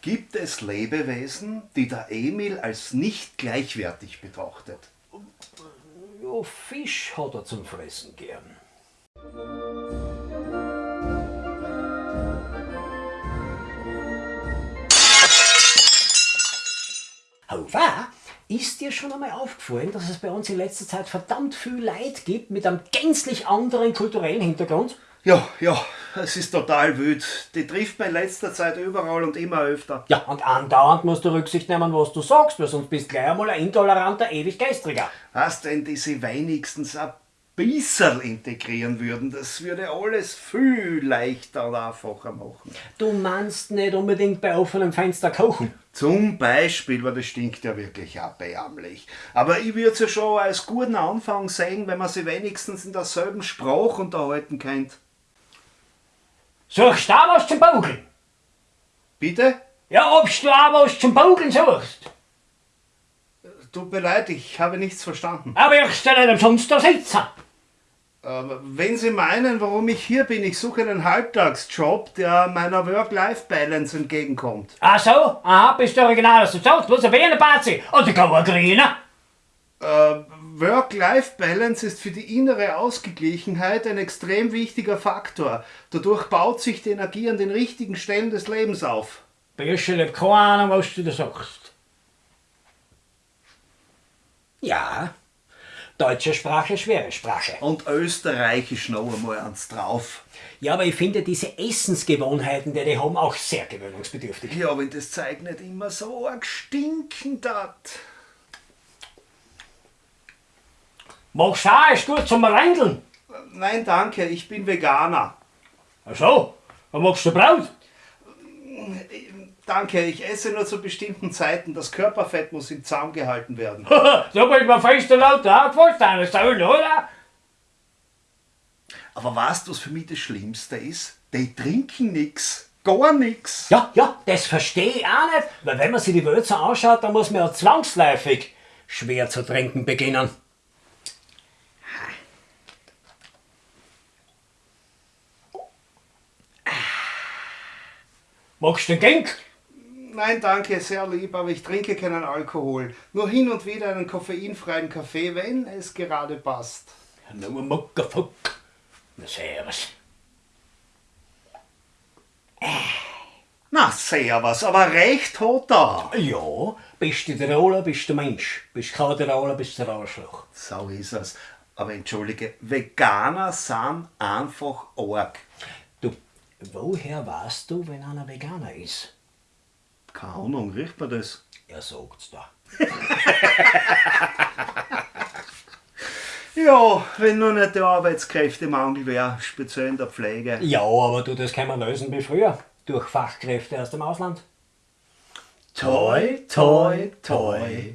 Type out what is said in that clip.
Gibt es Lebewesen, die der Emil als nicht gleichwertig betrachtet? Ja, Fisch hat er zum Fressen gern. Hauwa, ist dir schon einmal aufgefallen, dass es bei uns in letzter Zeit verdammt viel Leid gibt mit einem gänzlich anderen kulturellen Hintergrund? Ja, ja, es ist total wild. Die trifft man in letzter Zeit überall und immer öfter. Ja, und andauernd musst du Rücksicht nehmen, was du sagst, weil sonst bist du gleich einmal ein intoleranter Ewiggestriger. Was denn diese wenigstens ein bisschen integrieren würden, das würde alles viel leichter und einfacher machen. Du meinst nicht unbedingt bei offenem Fenster kochen? Zum Beispiel, weil das stinkt ja wirklich erbärmlich. Aber ich würde es ja schon als guten Anfang sehen, wenn man sie wenigstens in derselben Sprache unterhalten könnte. Suchst du auch was zum Bugeln? Bitte? Ja, ob du auch was zum Bugeln suchst? Tut mir leid, ich habe nichts verstanden. Aber ich stelle nicht umsonst da sitzen. Aber wenn Sie meinen, warum ich hier bin, ich suche einen Halbtagsjob, der meiner Work-Life-Balance entgegenkommt. Ach so? Aha, bist du original, was du sagst? Was, ein Wiener-Bazi? Oder gar ein Grüner? Äh, Work-Life-Balance ist für die innere Ausgeglichenheit ein extrem wichtiger Faktor. Dadurch baut sich die Energie an den richtigen Stellen des Lebens auf. Büschel, ich hab keine Ahnung, was du da sagst. Ja, deutsche Sprache, schwere Sprache. Und Österreichisch noch einmal ans drauf. Ja, aber ich finde diese Essensgewohnheiten, die die haben, auch sehr gewöhnungsbedürftig. Ja, wenn das Zeug nicht immer so arg stinken hat. Machst du auch, ist gut zum Reindeln. Nein, danke, ich bin Veganer. Ach so, dann machst du Braut. Danke, ich esse nur zu bestimmten Zeiten. Das Körperfett muss im Zaum gehalten werden. so bist man fest und laut aufgefasst, eine Säule, oder? Aber weißt du, was für mich das Schlimmste ist? Die trinken nix. Gar nix. Ja, ja, das verstehe ich auch nicht, weil wenn man sich die Welt so anschaut, dann muss man ja zwangsläufig schwer zu trinken beginnen. Magst du den Genk? Nein, danke, sehr lieb, aber ich trinke keinen Alkohol. Nur hin und wieder einen koffeinfreien Kaffee, wenn es gerade passt. No Muckerfuck. Na servus. Na, servus, aber recht hat er. Ja, bist du Tiroler, bist du Mensch. Bist kein Tiroler, bist du ein Arschloch. So ist es. Aber entschuldige, Veganer sind einfach arg. Woher weißt du, wenn einer Veganer ist? Keine Ahnung, riecht man das? Er sagt's da. Ja, wenn nur nicht der Arbeitskräftemangel wäre, speziell in der Pflege. Ja, aber du, das kann man lösen wie früher. Durch Fachkräfte aus dem Ausland. Toi, toi, toi.